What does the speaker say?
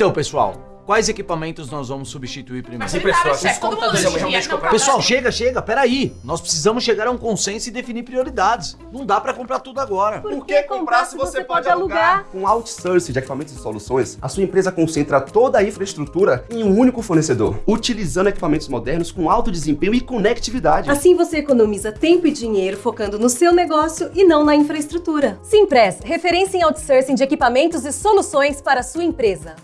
Então, pessoal, quais equipamentos nós vamos substituir primeiro? Mas tá os computadores, realmente comprar. Pessoal, chega, chega, peraí. Nós precisamos chegar a um consenso e definir prioridades. Não dá pra comprar tudo agora. Por que comprar se você pode alugar? Com outsourcing de equipamentos e soluções, a sua empresa concentra toda a infraestrutura em um único fornecedor, utilizando equipamentos modernos com alto desempenho e conectividade. Assim você economiza tempo e dinheiro focando no seu negócio e não na infraestrutura. Simpress, referência em outsourcing de equipamentos e soluções para a sua empresa.